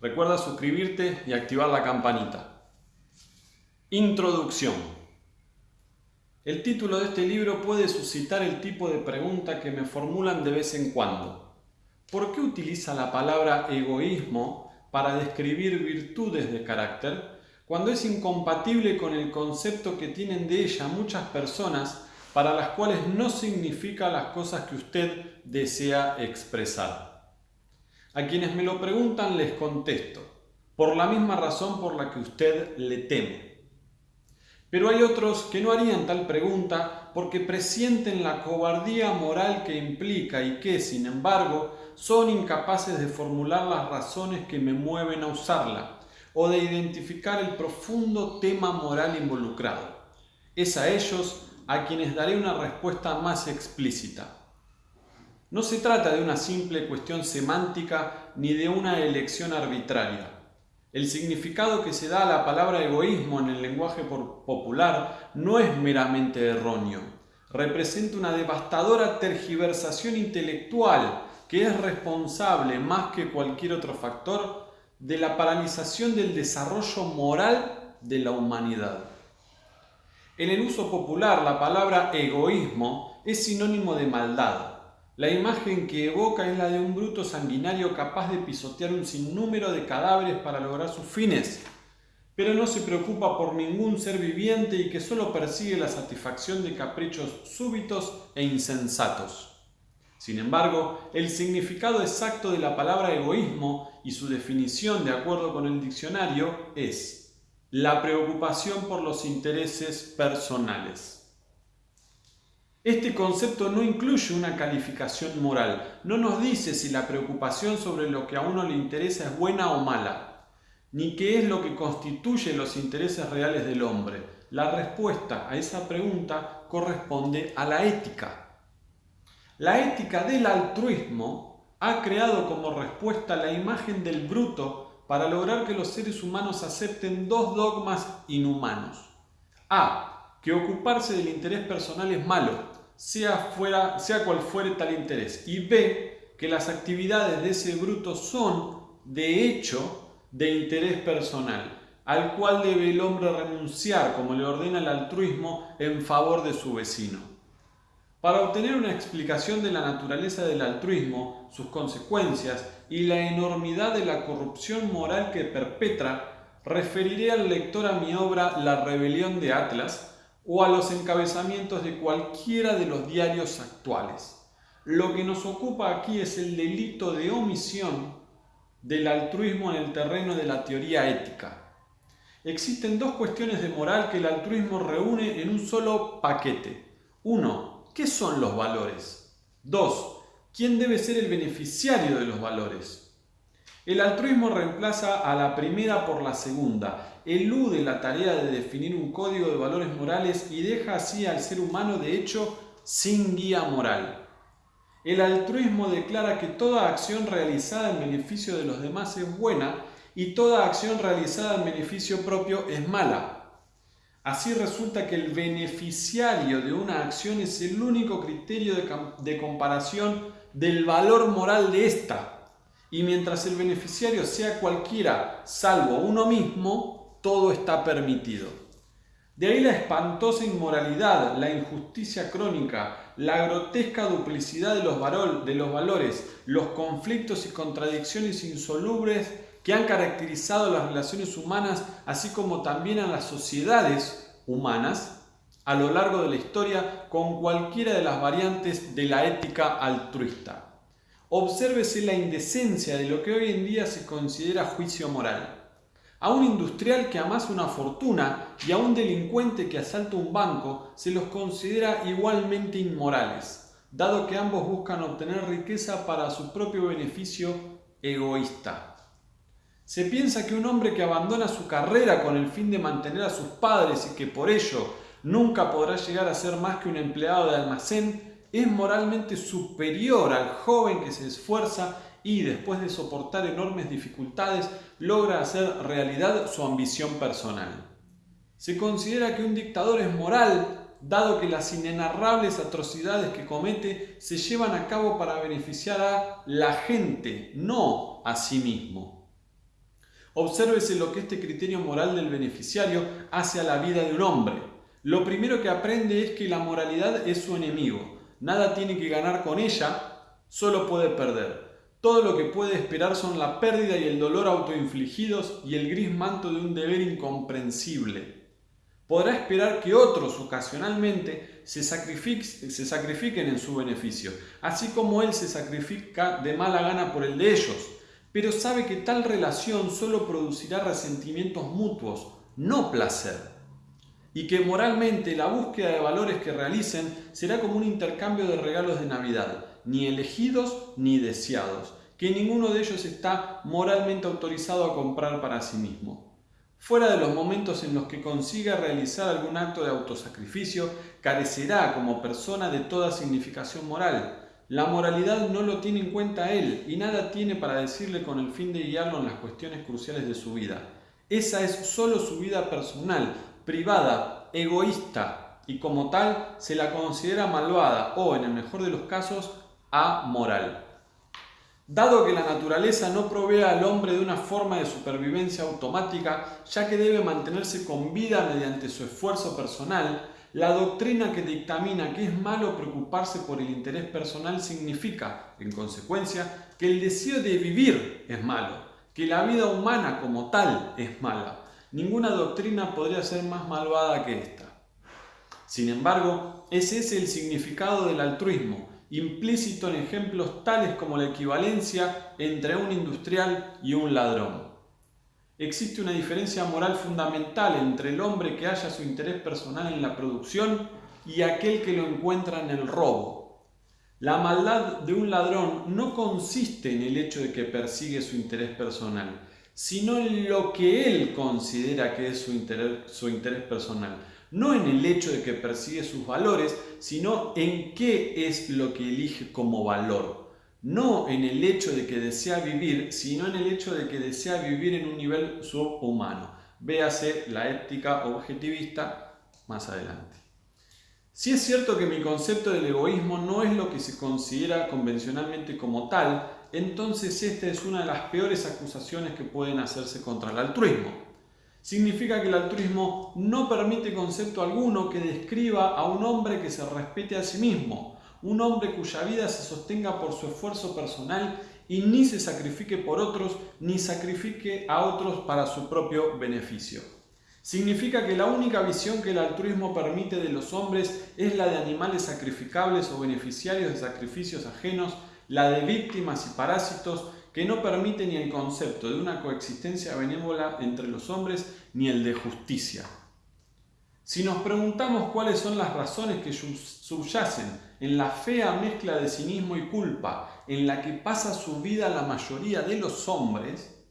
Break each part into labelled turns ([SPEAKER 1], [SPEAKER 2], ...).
[SPEAKER 1] Recuerda suscribirte y activar la campanita. Introducción. El título de este libro puede suscitar el tipo de pregunta que me formulan de vez en cuando. ¿Por qué utiliza la palabra egoísmo para describir virtudes de carácter cuando es incompatible con el concepto que tienen de ella muchas personas para las cuales no significa las cosas que usted desea expresar. A quienes me lo preguntan les contesto, por la misma razón por la que usted le teme. Pero hay otros que no harían tal pregunta porque presienten la cobardía moral que implica y que, sin embargo, son incapaces de formular las razones que me mueven a usarla o de identificar el profundo tema moral involucrado. Es a ellos a quienes daré una respuesta más explícita. No se trata de una simple cuestión semántica ni de una elección arbitraria. El significado que se da a la palabra egoísmo en el lenguaje popular no es meramente erróneo. Representa una devastadora tergiversación intelectual que es responsable más que cualquier otro factor de la paralización del desarrollo moral de la humanidad. En el uso popular, la palabra egoísmo es sinónimo de maldad. La imagen que evoca es la de un bruto sanguinario capaz de pisotear un sinnúmero de cadáveres para lograr sus fines, pero no se preocupa por ningún ser viviente y que solo persigue la satisfacción de caprichos súbitos e insensatos. Sin embargo, el significado exacto de la palabra egoísmo y su definición de acuerdo con el diccionario es la preocupación por los intereses personales. Este concepto no incluye una calificación moral, no nos dice si la preocupación sobre lo que a uno le interesa es buena o mala, ni qué es lo que constituye los intereses reales del hombre. La respuesta a esa pregunta corresponde a la ética. La ética del altruismo ha creado como respuesta la imagen del bruto para lograr que los seres humanos acepten dos dogmas inhumanos. A. Que ocuparse del interés personal es malo, sea, fuera, sea cual fuere tal interés. Y B. Que las actividades de ese bruto son, de hecho, de interés personal, al cual debe el hombre renunciar, como le ordena el altruismo, en favor de su vecino. Para obtener una explicación de la naturaleza del altruismo, sus consecuencias y la enormidad de la corrupción moral que perpetra, referiré al lector a mi obra La rebelión de Atlas o a los encabezamientos de cualquiera de los diarios actuales. Lo que nos ocupa aquí es el delito de omisión del altruismo en el terreno de la teoría ética. Existen dos cuestiones de moral que el altruismo reúne en un solo paquete. Uno, ¿Qué son los valores? 2. ¿Quién debe ser el beneficiario de los valores? El altruismo reemplaza a la primera por la segunda, elude la tarea de definir un código de valores morales y deja así al ser humano de hecho sin guía moral. El altruismo declara que toda acción realizada en beneficio de los demás es buena y toda acción realizada en beneficio propio es mala. Así resulta que el beneficiario de una acción es el único criterio de, comparación del valor moral de ésta. Y mientras el beneficiario sea cualquiera, salvo uno mismo, todo está permitido. De ahí la espantosa inmoralidad, la injusticia crónica, la grotesca duplicidad de los, valores, los conflictos y contradicciones insolubles que han caracterizado las relaciones humanas, así como también a las sociedades humanas a lo largo de la historia con cualquiera de las variantes de la ética altruista. Obsérvese la indecencia de lo que hoy en día se considera juicio moral. A un industrial que amasa una fortuna y a un delincuente que asalta un banco se los considera igualmente inmorales, dado que ambos buscan obtener riqueza para su propio beneficio egoísta. Se piensa que un hombre que abandona su carrera con el fin de mantener a sus padres y que por ello nunca podrá llegar a ser más que un empleado de almacén es moralmente superior al joven que se esfuerza y después de soportar enormes dificultades logra hacer realidad su ambición personal. Se considera que un dictador es moral dado que las inenarrables atrocidades que comete se llevan a cabo para beneficiar a la gente, no a sí mismo. Obsérvese lo que este criterio moral del beneficiario hace a la vida de un hombre. Lo primero que aprende es que la moralidad es su enemigo. Nada tiene que ganar con ella, solo puede perder. Todo lo que puede esperar son la pérdida y el dolor autoinfligidos y el gris manto de un deber incomprensible. Podrá esperar que otros ocasionalmente se, se sacrifiquen en su beneficio, así como él se sacrifica de mala gana por el de ellos pero sabe que tal relación solo producirá resentimientos mutuos, no placer, y que moralmente la búsqueda de valores que realicen será como un intercambio de regalos de Navidad, ni elegidos ni deseados, que ninguno de ellos está moralmente autorizado a comprar para sí mismo. Fuera de los momentos en los que consiga realizar algún acto de autosacrificio, carecerá como persona de toda significación moral, la moralidad no lo tiene en cuenta él y nada tiene para decirle con el fin de guiarlo en las cuestiones cruciales de su vida. Esa es solo su vida personal, privada, egoísta y como tal se la considera malvada o, en el mejor de los casos, amoral. Dado que la naturaleza no provee al hombre de una forma de supervivencia automática, ya que debe mantenerse con vida mediante su esfuerzo personal, la doctrina que dictamina que es malo preocuparse por el interés personal significa, en consecuencia, que el deseo de vivir es malo, que la vida humana como tal es mala. Ninguna doctrina podría ser más malvada que esta. Sin embargo, ese es el significado del altruismo, implícito en ejemplos tales como la equivalencia entre un industrial y un ladrón existe una diferencia moral fundamental entre el hombre que halla su interés personal en la producción y aquel que lo encuentra en el robo. La maldad de un ladrón no consiste en el hecho de que persigue su interés personal, sino en lo que él considera que es su interés, personal. No en el hecho de que persigue sus valores, sino en qué es lo que elige como valor no en el hecho de que desea vivir, sino en el hecho de que desea vivir en un nivel subhumano. Véase la ética objetivista más adelante. Si es cierto que mi concepto del egoísmo no es lo que se considera convencionalmente como tal, entonces esta es una de las peores acusaciones que pueden hacerse contra el altruismo. Significa que el altruismo no permite concepto alguno que describa a un hombre que se respete a sí mismo, un hombre cuya vida se sostenga por su esfuerzo personal y ni se sacrifique por otros, ni sacrifique a otros para su propio beneficio. Significa que la única visión que el altruismo permite de los hombres es la de animales sacrificables o beneficiarios de sacrificios ajenos, la de víctimas y parásitos, que no permite ni el concepto de una coexistencia benévola entre los hombres ni el de justicia. Si nos preguntamos cuáles son las razones que subyacen en la fea mezcla de cinismo y culpa en la que pasa su vida la mayoría de los hombres,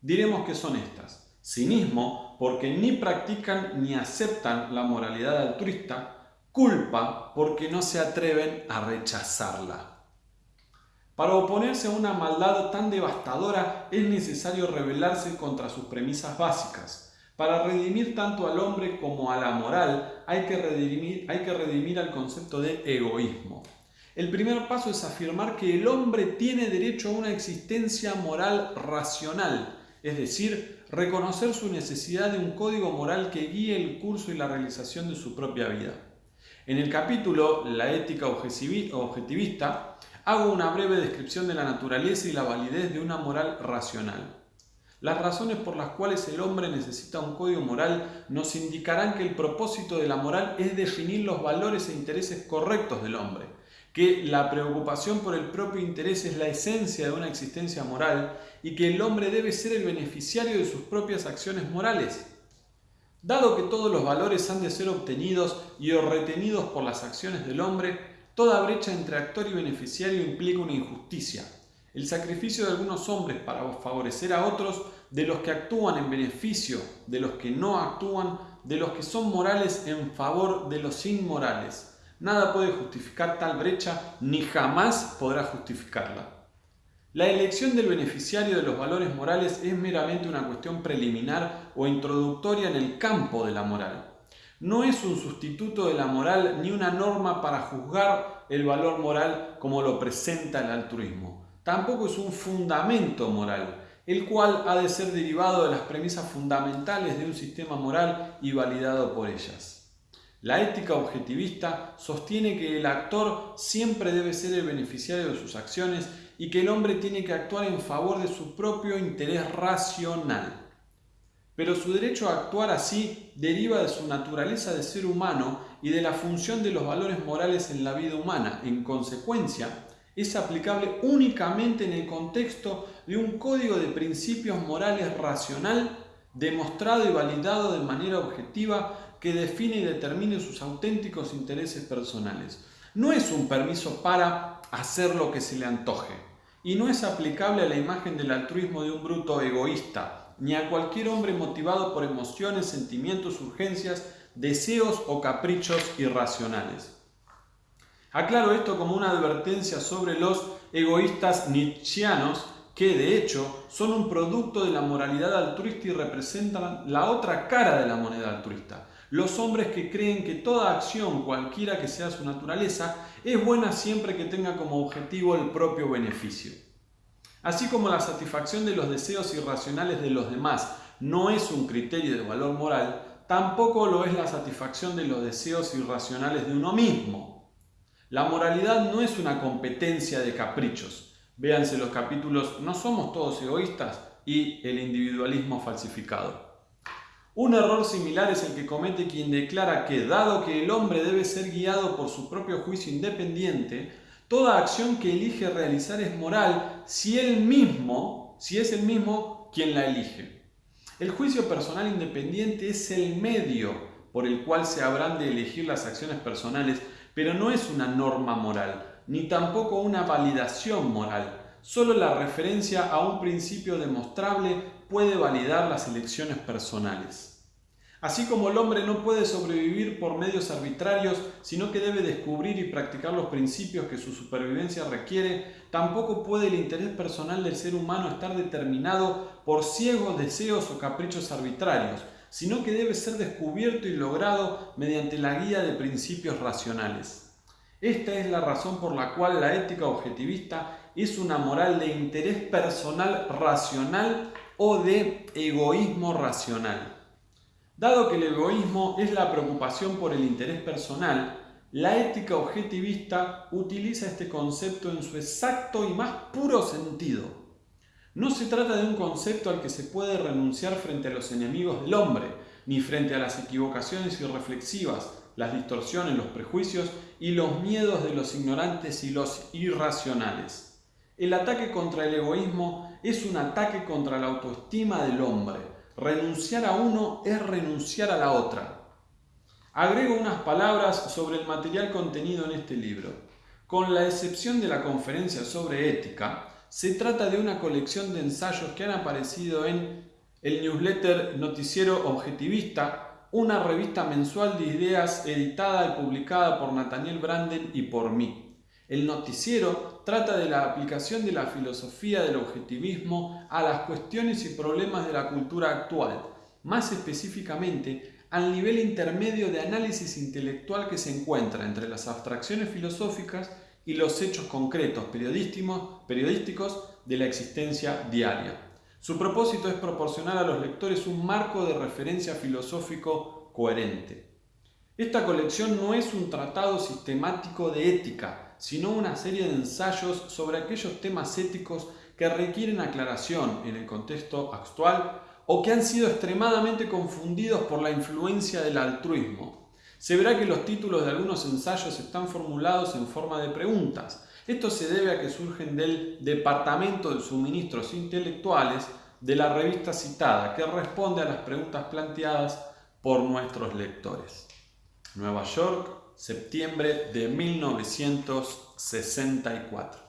[SPEAKER 1] diremos que son estas. Cinismo porque ni practican ni aceptan la moralidad altruista, culpa porque no se atreven a rechazarla. Para oponerse a una maldad tan devastadora es necesario rebelarse contra sus premisas básicas, para redimir tanto al hombre como a la moral hay que redimir, hay que redimir al concepto de egoísmo. El primer paso es afirmar que el hombre tiene derecho a una existencia moral racional, es decir, reconocer su necesidad de un código moral que guíe el curso y la realización de su propia vida. En el capítulo La ética objetivista hago una breve descripción de la naturaleza y la validez de una moral racional. Las razones por las cuales el hombre necesita un código moral nos indicarán que el propósito de la moral es definir los valores e intereses correctos del hombre, que la preocupación por el propio interés es la esencia de una existencia moral y que el hombre debe ser el beneficiario de sus propias acciones morales. Dado que todos los valores han de ser obtenidos y o retenidos por las acciones del hombre, toda brecha entre actor y beneficiario implica una injusticia, el sacrificio de algunos hombres para favorecer a otros, de los que actúan en beneficio, de los que no actúan, de los que son morales en favor de los inmorales. Nada puede justificar tal brecha, ni jamás podrá justificarla. La elección del beneficiario de los valores morales es meramente una cuestión preliminar o introductoria en el campo de la moral. No es un sustituto de la moral ni una norma para juzgar el valor moral como lo presenta el altruismo. Tampoco es un fundamento moral, el cual ha de ser derivado de las premisas fundamentales de un sistema moral y validado por ellas. La ética objetivista sostiene que el actor siempre debe ser el beneficiario de sus acciones y que el hombre tiene que actuar en favor de su propio interés racional. Pero su derecho a actuar así deriva de su naturaleza de ser humano y de la función de los valores morales en la vida humana. En consecuencia, es aplicable únicamente en el contexto de un código de principios morales racional demostrado y validado de manera objetiva que define y determine sus auténticos intereses personales. No es un permiso para hacer lo que se le antoje y no es aplicable a la imagen del altruismo de un bruto egoísta, ni a cualquier hombre motivado por emociones, sentimientos, urgencias, deseos o caprichos irracionales. Aclaro esto como una advertencia sobre los egoístas nietzscheanos que de hecho son un producto de la moralidad altruista y representan la otra cara de la moneda altruista, los hombres que creen que toda acción, cualquiera que sea su naturaleza, es buena siempre que tenga como objetivo el propio beneficio. Así como la satisfacción de los deseos irracionales de los demás no es un criterio de valor moral, tampoco lo es la satisfacción de los deseos irracionales de uno mismo. La moralidad no es una competencia de caprichos. Véanse los capítulos No somos todos egoístas y el individualismo falsificado. Un error similar es el que comete quien declara que, dado que el hombre debe ser guiado por su propio juicio independiente, toda acción que elige realizar es moral si él mismo, si es el mismo quien la elige. El juicio personal independiente es el medio por el cual se habrán de elegir las acciones personales, pero no es una norma moral, ni tampoco una validación moral. Solo la referencia a un principio demostrable puede validar las elecciones personales. Así como el hombre no puede sobrevivir por medios arbitrarios, sino que debe descubrir y practicar los principios que su supervivencia requiere, tampoco puede el interés personal del ser humano estar determinado por ciegos deseos o caprichos arbitrarios, sino que debe ser descubierto y logrado mediante la guía de principios racionales. Esta es la razón por la cual la ética objetivista es una moral de interés personal racional o de egoísmo racional. Dado que el egoísmo es la preocupación por el interés personal, la ética objetivista utiliza este concepto en su exacto y más puro sentido. No se trata de un concepto al que se puede renunciar frente a los enemigos del hombre, ni frente a las equivocaciones irreflexivas, las distorsiones, los prejuicios y los miedos de los ignorantes y los irracionales. El ataque contra el egoísmo es un ataque contra la autoestima del hombre, Renunciar a uno es renunciar a la otra. Agrego unas palabras sobre el material contenido en este libro. Con la excepción de la conferencia sobre ética, se trata de una colección de ensayos que han aparecido en el newsletter Noticiero Objetivista, una revista mensual de ideas editada y publicada por Nathaniel Branden y por mí. El noticiero trata de la aplicación de la filosofía del objetivismo a las cuestiones y problemas de la cultura actual, más específicamente al nivel intermedio de análisis intelectual que se encuentra entre las abstracciones filosóficas y los hechos concretos periodísticos de la existencia diaria. Su propósito es proporcionar a los lectores un marco de referencia filosófico coherente. Esta colección no es un tratado sistemático de ética, sino una serie de ensayos sobre aquellos temas éticos que requieren aclaración en el contexto actual o que han sido extremadamente confundidos por la influencia del altruismo. Se verá que los títulos de algunos ensayos están formulados en forma de preguntas. Esto se debe a que surgen del Departamento de Suministros Intelectuales de la revista citada, que responde a las preguntas planteadas por nuestros lectores. Nueva York, septiembre de 1964.